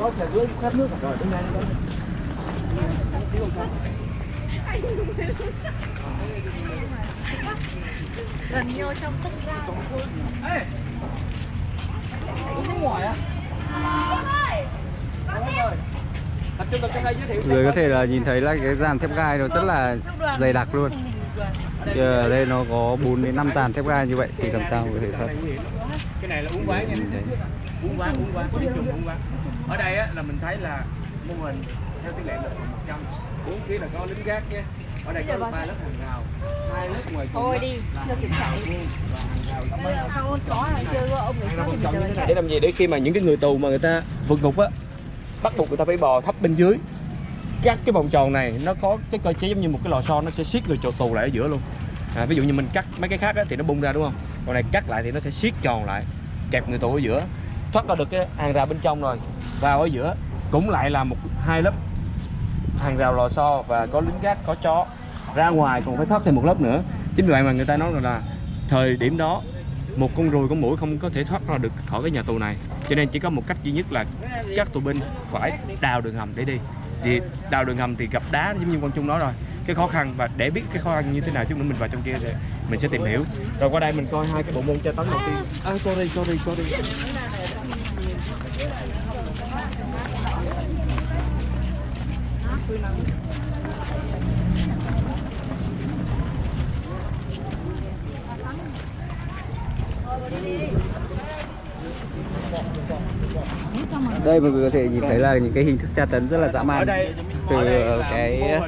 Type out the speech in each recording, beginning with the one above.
có xe dưới khát nước rồi đứng ngay đó gần vô trong tất ra Ê! Uống ngoài thiệu Người có thể là nhìn thấy là cái dàn thép gai nó rất là dày đặc luôn. Ở đây nó có 4 đến 5 dàn thép gai như vậy thì làm sao có thể thoát Cái này là uống quán nha Uống quán uống quán tiếng chung uống quán. Ở đây á là mình thấy là mô hình theo tỷ lệ là một trăm. Bốn phía là có lính gác nhé. Ở đây có ba lớp hàng rào. Hai lớp ngoài cùng thôi đi cho kiểm chạy. có để làm gì? Để khi mà những cái người tù mà người ta vượt ngục á bắt buộc người ta phải bò thấp bên dưới. Các cái vòng tròn này nó có cái cơ chế giống như một cái lò xo nó sẽ siết người tù tù lại ở giữa luôn. À, ví dụ như mình cắt mấy cái khác á, thì nó bung ra đúng không? Còn này cắt lại thì nó sẽ siết tròn lại kẹp người tù ở giữa thoát ra được cái hàng rào bên trong rồi. Vào ở giữa cũng lại là một hai lớp hàng rào lò xo và có lính gác có chó. Ra ngoài còn phải thoát thêm một lớp nữa. Chính vì vậy mà người ta nói là thời điểm đó một con ruồi con mũi không có thể thoát ra được khỏi cái nhà tù này. Cho nên chỉ có một cách duy nhất là các tù binh phải đào đường hầm để đi. Thì đào đường hầm thì gặp đá giống như con chung nói rồi. Cái khó khăn và để biết cái khó khăn như thế nào chút nữa mình vào trong kia thì mình sẽ tìm hiểu. Rồi qua đây mình coi hai cái bộ môn tra tấn đầu tiên. À, sorry sorry sorry. Đây mọi người có thể nhìn thấy là những cái hình thức tra tấn rất là dã man. Từ là cái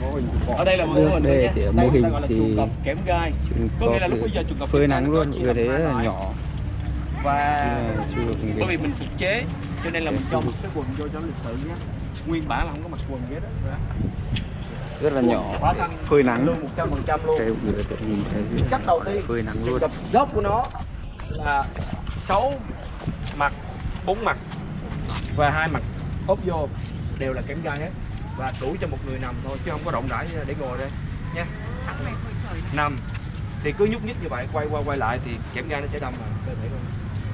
mô hình. ở đây là mô hình Đây mô hình thì kẽm gai. có nghĩa là lúc bây giờ chuồng cọp phơi nắng luôn người thấy rất là nhỏ và bởi vì mình phục chế cho nên là mình cho một cái quần vô cho nó lịch sự nhé. Nguyên bản là không có mặc quần hết á rất là nhỏ. Phơi nắng. Luôn một trăm phần trăm luôn. Cách đầu tiên phơi nắng luôn. cọp gốc của nó là sáu mặt bốn mặt và hai mặt ốp vô đều là kẽm gai hết. Và đủ cho một người nằm thôi chứ không có rộng rãi để ngồi đây nha nằm. Thì cứ nhúc nhích như vậy quay qua quay lại thì kẽm gai nó sẽ đâm vào cơ thể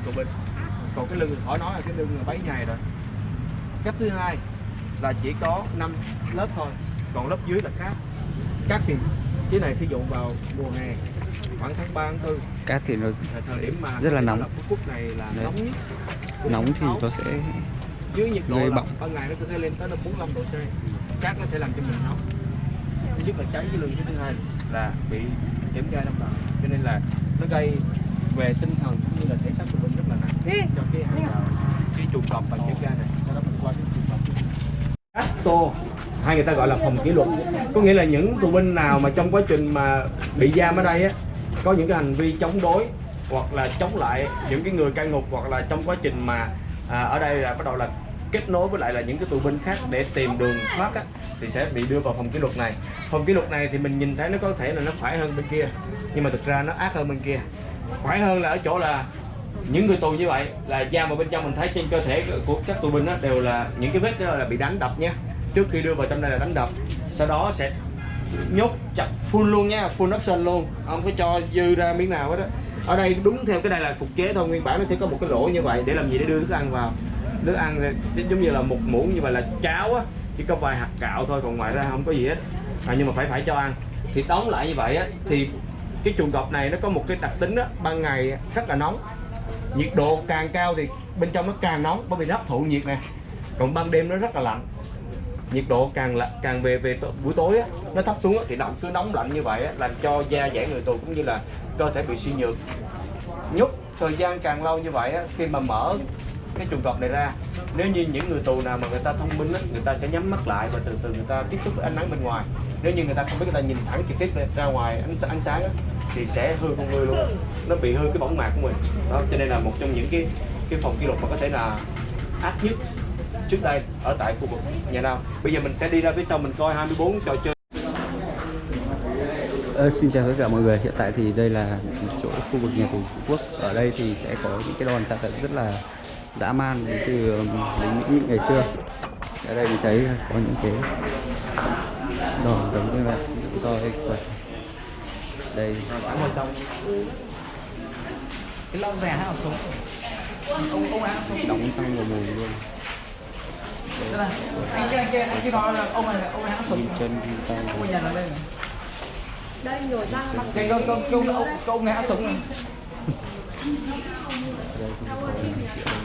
của binh còn cái lưng khỏi nói là cái lưng là bấy nhầy rồi. Cách thứ hai là chỉ có 5 lớp thôi còn lớp dưới là cát cát thì cái này sử dụng vào mùa hè khoảng tháng 3 tháng 4 cát thì nó là sẽ rất là nóng. Phút phút này là Đấy. nóng nhất. Nóng thì nó sẽ dưới nhiệt độ là ban ngày nó có thể lên tới là 45 độ C. Cát nó sẽ làm cho mình nóng. Thứ nhất là cháy cái lưng thứ hai là bị kẽm gai đâm vào cho nên là nó gây về tinh thần cũng như là thể xác của mình rất là nặng cho cái hàng rào cái chuồng cọp bằng kẽm gai này. Sau đó mình qua cái chuồng cọp. Casto hay người ta gọi là phòng kỷ luật. Có nghĩa là những tù binh nào mà trong quá trình mà bị giam ở đây á có những cái hành vi chống đối hoặc là chống lại những cái người cai ngục hoặc là trong quá trình mà à, ở đây là bắt đầu là kết nối với lại là những cái tù binh khác để tìm đường thoát á, thì sẽ bị đưa vào phòng kỷ luật này. Phòng kỷ luật này thì mình nhìn thấy nó có thể là nó phải hơn bên kia nhưng mà thực ra nó ác hơn bên kia. Phải hơn là ở chỗ là những người tù như vậy là giam vào bên trong mình thấy trên cơ thể của các tù binh đó đều là những cái vết đó là bị đánh đập nhé trước khi đưa vào trong đây là đánh đập. Sau đó sẽ nhốt chặt full luôn nha full option luôn. Không có cho dư ra miếng nào hết á. Ở đây đúng theo cái này là phục chế thôi nguyên bản nó sẽ có một cái lỗ như vậy để làm gì? Để đưa thức ăn vào. Thức ăn giống như là một muỗng như vậy là cháo á chỉ có vài hạt gạo thôi còn ngoài ra không có gì hết. À, nhưng mà phải phải cho ăn. Thì đóng lại như vậy á thì cái chuồng cọp này nó có một cái đặc tính đó ban ngày rất là nóng nhiệt độ càng cao thì bên trong nó càng nóng bởi vì nó hấp thụ nhiệt nè. Còn ban đêm nó rất là lạnh. Nhiệt độ càng là càng về về buổi tối á, nó thấp xuống á, thì nó cứ nóng lạnh như vậy á, làm cho da dẻ người tù cũng như là cơ thể bị suy nhược. Nhúc thời gian càng lâu như vậy á, khi mà mở cái chuồng cọp này ra nếu như những người tù nào mà người ta thông minh á, người ta sẽ nhắm mắt lại và từ từ người ta tiếp xúc với ánh nắng bên ngoài. Nếu như người ta không biết người ta nhìn thẳng trực tiếp ra ngoài ánh, ánh sáng á, thì sẽ hư con người luôn. Nó bị hư cái võng mạc của mình. Đó cho nên là một trong những cái cái phòng kỷ lục mà có thể là ác nhất trước đây ở tại khu vực nhà nào. Bây giờ mình sẽ đi ra phía sau mình coi 24 trò chơi. Ờ, xin chào tất cả mọi người. Hiện tại thì đây là chỗ khu vực nhà tù Phú Quốc. Ở đây thì sẽ có những cái đòn tra tấn rất là dã man um, đến từ lính Mỹ ngày xưa. Ở đây mình thấy có những cái đòn giống như là roi quật đây. Ở ngoài trong. Đóng răng vào mồm luôn. Anh kia anh kia anh kia nói là ông này ông này hãng súng. Chân tay. Ông nhà là đây này. Đây nhổ răng bằng cái ông ông ông ông cái ông này hãng súng này.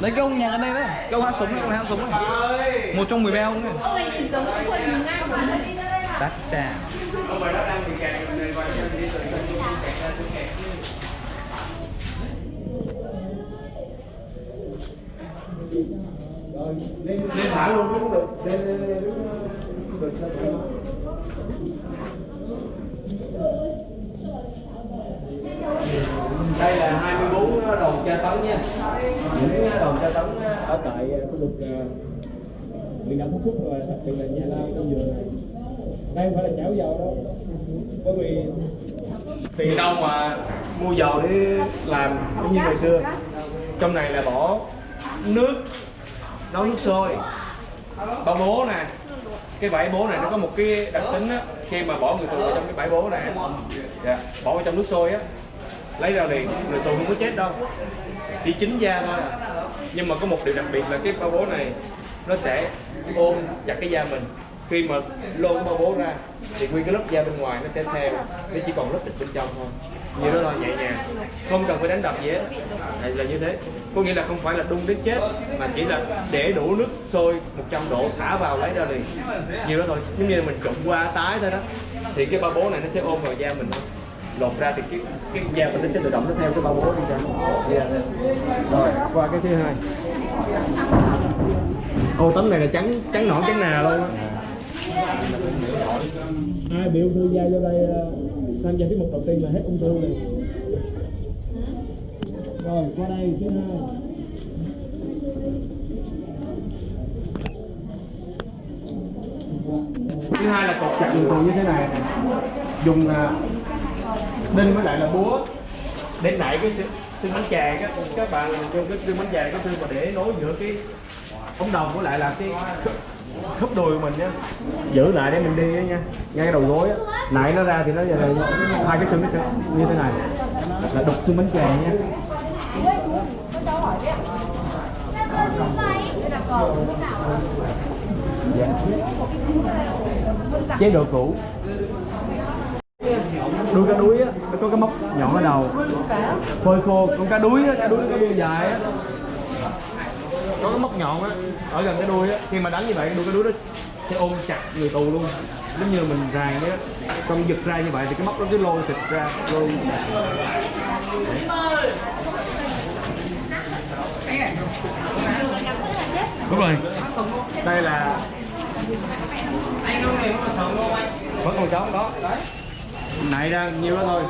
Đấy cái ông nhà ở đây đấy. Cái ông hãng súng này ông này hãng súng này. Một trong mười ba ông này. Ông này nhìn giống ông quần nhìn ngang đấy đắt trà Ông bà đó đang bị kẹt lên lên thả luôn cũng được. Lên lên lên cũng được cho thoải mái. Đây là 24 đầu tra tấn nha. Những đầu tra tấn ờ, ở tại ờ, khu vực ờ, huyện đảo Phú Quốc và đặc biệt là nhà lao trong vườn này đây không phải là chảo dầu đâu bởi vì tiền đâu mà mua dầu để làm cũng như ngày xưa trong này là bỏ nước nấu nước sôi. Bao bố nè cái bãi bố này nó có một cái đặc tính á khi mà bỏ người tù vào trong cái bãi bố này dạ, bỏ vào trong nước sôi á. Lấy ra liền người tù không có chết đâu. Chỉ chín da thôi. Nhưng mà có một điều đặc biệt là cái bao bố này nó sẽ ôm chặt cái da mình khi mà lô cái bao bố ra, thì nguyên cái lớp da bên ngoài nó sẽ theo, nó chỉ còn lớp thịt bên trong thôi. Như đó thôi nhẹ nhàng. Không cần phải đánh đập gì hết. Đây là như thế. Có nghĩa là không phải là đun đến chết, mà chỉ là để đủ nước sôi 100 độ thả vào lấy ra liền. Như đó thôi. Giống như là mình trụng qua tái thôi đó. Thì cái bao bố này nó sẽ ôm vào da mình thôi. Lột ra thì cái cái da mình nó sẽ tự động nó theo cái bao bố đi ra. Yeah. rồi, qua cái thứ hai. Ô, tấm này là trắng trắng nõn, trắng nà luôn á ai, bị ung thư da vô đây ờ, tham gia tiết mục đầu tiên là hết ung thư này rồi, qua đây, thứ hai. Thứ hai là cột chặt đường thường như thế này. Dùng ờ, đinh với lại là búa để nảy cái xương bánh chè. Các các bạn dùng cái xương bánh chè, cái xương mà để nối giữa cái ống đồng với lại là cái khớp đùi của mình nhá giữ lại để mình đi nha. Ngay đầu gối á. Nãy nó ra thì nó giờ là hai cái xương cái xương. Như thế này. Là đục xương bánh chè nha. Dạ. chế độ cũ. Đuôi cá đuối á. Nó có cái móc nhọn ở đầu. Phơi khô. Con cá đuối á, cá đuối nó có đuôi dài á có cái móc nhọn á, ở gần cái đuôi á. Khi mà đánh như vậy, đuôi cái đuôi nó sẽ ôm chặt người tù luôn. Giống như mình ràng vậy á. Xong giật ra như vậy thì cái móc nó cứ lôi thịt ra, lôi. Đúng rồi. Đây là vẫn còn sống, đó. Nãy ra nhiêu đó thôi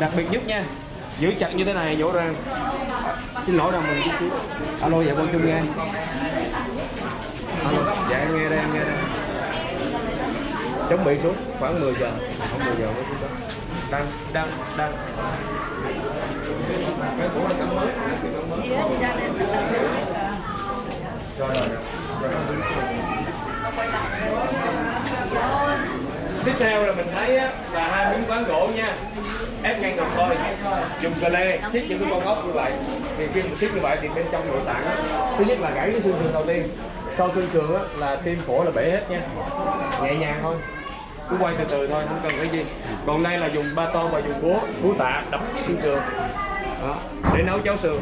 đặc biệt nhất nha giữ chặt như thế này nhổ ra xin lỗi đồng mình chút xíu. Alo dạ vâng, con chung nghe alo. Dạ em nghe đây, em nghe đây. Chuẩn bị xuống, khoảng 10 giờ. Khoảng 10 giờ mới xuống đó. Đang đang đang. Cái cũ là cắm mới cái mới rồi rồi rồi tiếp theo là mình thấy á, là hai miếng ván gỗ nha. Ép ngang ngực thôi dùng cờ lê xiết những cái con ốc như vậy. Thì khi mình xiết như vậy thì bên trong nội tạng á, thứ nhất là gãy cái xương sườn đầu tiên. Sau xương sườn á, là tim phổi là bể hết nha. Nhẹ nhàng thôi. Cứ quay từ từ thôi không cần cái gì. Còn đây là dùng ba tô và dùng búa búa tạ đập xương sườn. Đó, để nấu cháo sườn.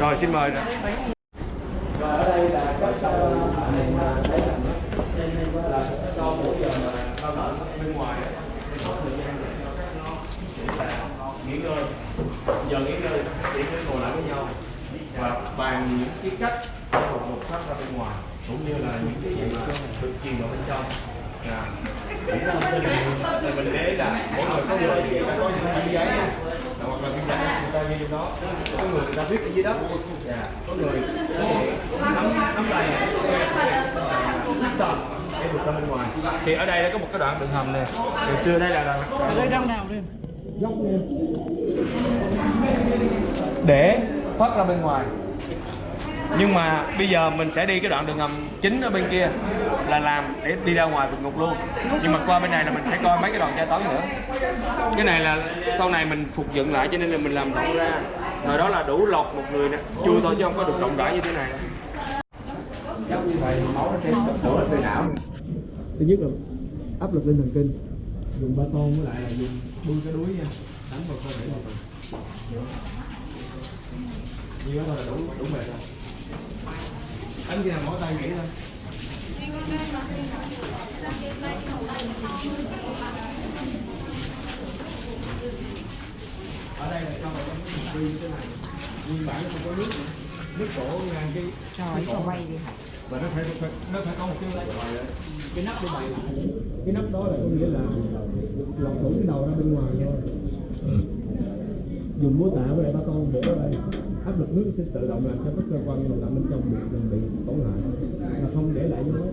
Rồi xin mời rồi và ở đây là các mình thấy là sau mỗi giờ mà lao động bên ngoài á, thì có thời gian để cho các nó để là nghỉ ngơi giờ nghỉ ngơi thì sẽ ngồi lại với nhau. Và bàn những cái cách một một phát ra bên ngoài cũng như là những cái gì mà được truyền vào bên trong. À, là thông tin thì mình để là mỗi người có người thì người ta có những viên giấy nha hoặc là viên giấy người ta ghi đó. Có người người ta viết ở dưới đất dạ. có người nắm nắm tay này xong để vượt ra bên ngoài thì ở đây có một cái đoạn đường hầm này ngày xưa đây là là đây trong nào đi góc nè để thoát ra bên ngoài. Nhưng mà bây giờ mình sẽ đi cái đoạn đường ngầm chính ở bên kia là làm để đi ra ngoài vượt ngục luôn. Nhưng mà qua bên này là mình sẽ coi mấy cái đoạn tra tấn nữa. Cái này là sau này mình phục dựng lại cho nên là mình làm rộng ra. Thời đó là đủ lọt một người nè. Chui thôi chứ không có được rộng rãi như thế này. Giống như vậy, máu nó sẽ về não. Thứ nhất là áp lực lên thần kinh. Dùng ba tôn với lại là dùng đuôi cái đuối nha đánh vào cơ thể một phần như đó là đủ đủ mệt rồi đánh kia mỗi tay nghỉ thôi ở đây là trong một cái như thế này nguyên bản nó không có nước nước đổ ngang cái trời nó bay đi và nó phải, phải nó phải có một cái cái nắp để bày lại. Cái nắp đó là có nghĩa là lọc thủng cái đầu ra bên ngoài thôi dùng múa tạ với lại ba con để ở đây áp lực nước sẽ tự động làm cho các cơ quan nội tạng bên trong bị bị tổn hại mà không để lại dấu vết.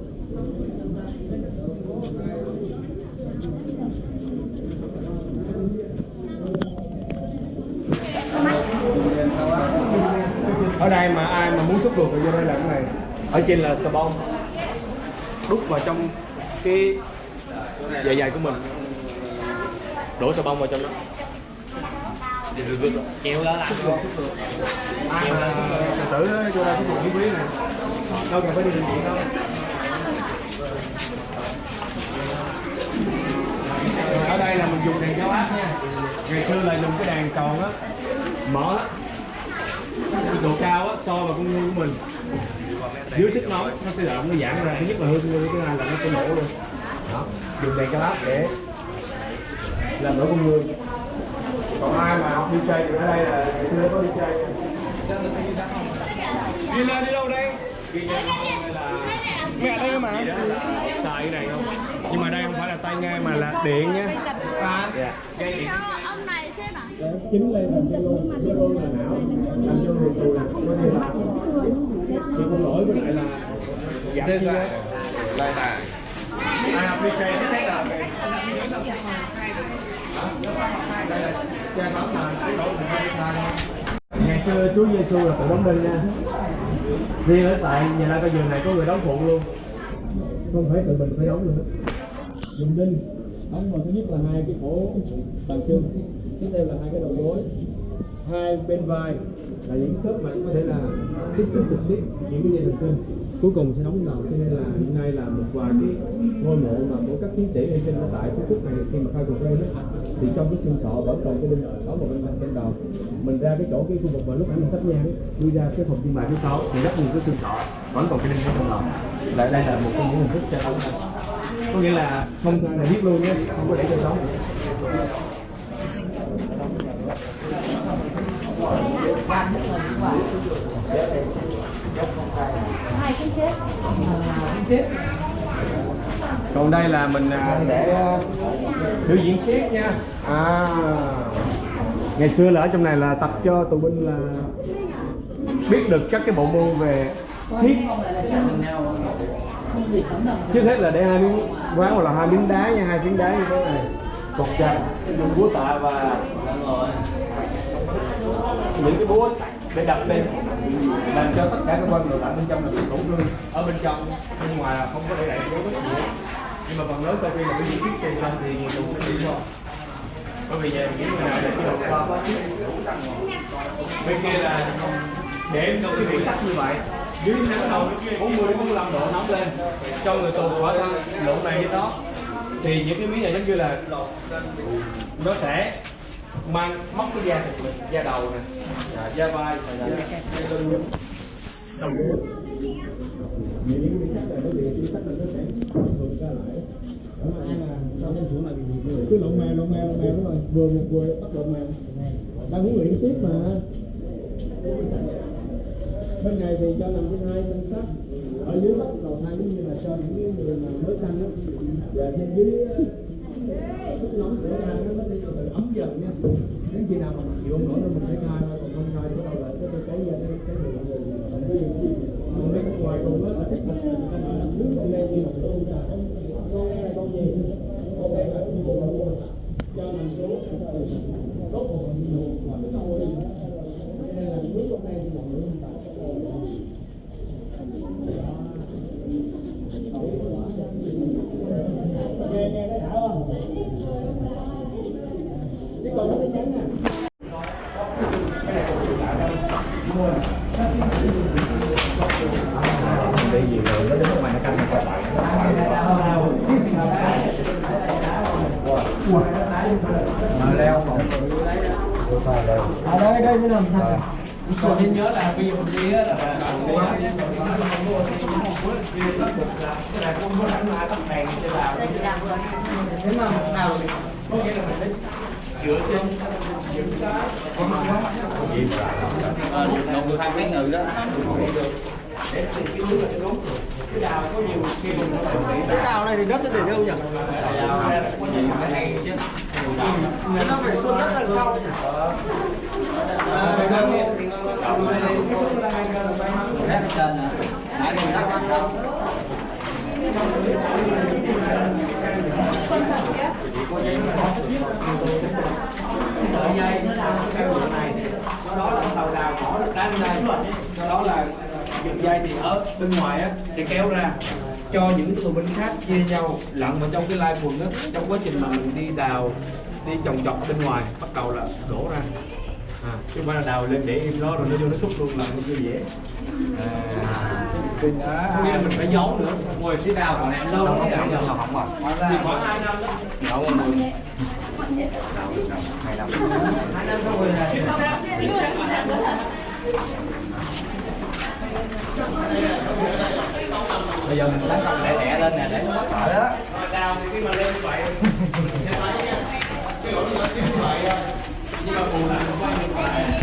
Ở đây mà ai mà muốn xúc ruột thì vô đây làm cái này. Ở trên là xà bông. Đút vào trong cái à, dạ dày của mình. Đổ xà bông vào trong đó chịu đó làm luôn ai mà tự tử á, vô đây xúc ruột miễn này. Đâu cần phải đi bệnh viện đâu. Ở đây là mình dùng đèn cao áp nha. Ngày xưa là dùng cái đèn tròn á. Mở. Á độ cao á so vào con người của mình. Dưới sức nóng nó sẽ động nó giãn ra. Thứ nhất là hư người thứ hai là nó sẽ nổ luôn. Đó. Dùng đèn cao áp để làm nổ con người còn ai mà học DJ thì ở đây là ngày xưa có DJ nha. đi lên đi đâu đây? Đi là mẹ đây mà. Xài cái này không? Nhưng mà đây không phải là tay nghe mà là điện nhé à, dạ. dây điện Cho ông này xem à? chính lên làm cho luôn cho luôn là não làm cho người tù là có thể là thì không lỗi với lại là giảm chi á lại là ai học bấm mà cái hay thay ngày xưa Chúa Giêsu là tự đóng đinh nha. Riêng ở tại nhà la coi giường này có người đóng phụ luôn. Không phải tự mình phải đóng nữa. Dùng đinh. Đóng vào thứ nhất là hai cái cổ bàn chân. Tiếp theo là hai cái đầu gối. Hai bên vai là những khớp mà có thể là tiếp xúc trực tiếp những cái dây thần kinh cuối cùng sẽ đóng đầu cho nên là hiện nay là một vài cái ngôi mộ mà của các chiến sĩ hy sinh ở tại phú quốc này khi mà khai cuộc lên đó, thì trong cái xương sọ vẫn còn cái đinh có một bên trên đầu. Mình ra cái chỗ cái khu vực mà lúc anh mình thắp nhang đi ra cái phòng trưng bày thứ sáu thì rất nhiều cái xương sọ vẫn còn cái đinh ở trong đầu lại đây là một trong những hình thức cho ông này có nghĩa là không là biết luôn nhé không có để cho sống. Hai cái chết còn đây là mình à, sẽ à, biểu diễn siết nha. À. Ngày xưa là ở trong này là tập cho tù binh là biết được các cái bộ môn về siết trước hết là để hai miếng ván hoặc là hai miếng đá nha hai miếng đá như thế này. Cột chặt dùng búa tạ và những cái búa để đập lên làm cho tất cả các quan nội tạng bên trong là bị tổn thương ở bên trong, bên ngoài là không có để lại dấu vết gì hết. Nhưng mà phần lớn sau khi mà cái di tiết xây ra thì người dùng sẽ đi thôi. Bởi vì về những người nào để cái đầu qua quá xíu bên kia là để cho cái vị sắc như vậy. Dưới nắng đầu 40 đến 45 độ nóng lên. Cho người tù quả thân lộn này cái đó. Thì những cái miếng này giống như là nó sẽ mang móc cái da thịt mình da đầu nè dạ, da vai da, da lưng này sẽ thường lại ai trong này bị cứ lộn mèo lộn mèo lộn mèo đúng rồi vừa một vừa bắt lộn mèo đang huấn luyện tiếp mà bên này thì cho làm cái hai thân sắt. Ở dưới bắt đầu hai giống như là cho những người mà mới sang đó và trên dưới ờ, sức nóng của hai ấm dần nha đến khi nào mà chịu không nổi mình phải khai thôi còn không khai thì bắt đầu lại cái cái cái cái cái người người cái gì gì còn cái ngoài cùng á là thích là người ta nói là muốn con đen như một con trà con con đen con gì con đen là sao còn nên nhớ là mình đi á là không có đánh lại tắt đèn trên là thế mà nào có nghĩa là mình dựa trên những cái có mặt quá Đồng người hai cái ngừ đó. để tìm cái là đúng cái đào có nhiều khi mình cái đào này thì đất nó để đâu nhỉ đào là có cái hay chứ nó phải xuân đất đằng sau nhỉ sợi dây nó làm theo này do đó là tàu đào bỏ được đá lên đây đó là dựng dây thì ở bên ngoài á sẽ kéo ra cho những cái tù binh khác chia nhau lặn vào trong cái lai quần đó trong quá trình mà mình đi đào đi trồng trọt bên ngoài bắt đầu là đổ ra à, chứ không phải là đào lên để im đó rồi nó vô nó xúc luôn là nó chưa dễ à, nghĩa là mình phải giấu nữa. Ngồi phía đào còn em lâu lắm Không không không không không. thì khoảng hai năm đó. Nấu một hai năm. hai năm xong rồi là Bây giờ mình đánh không lẻ lẻ lên nè để nó thở đó. 이거보고나니 까,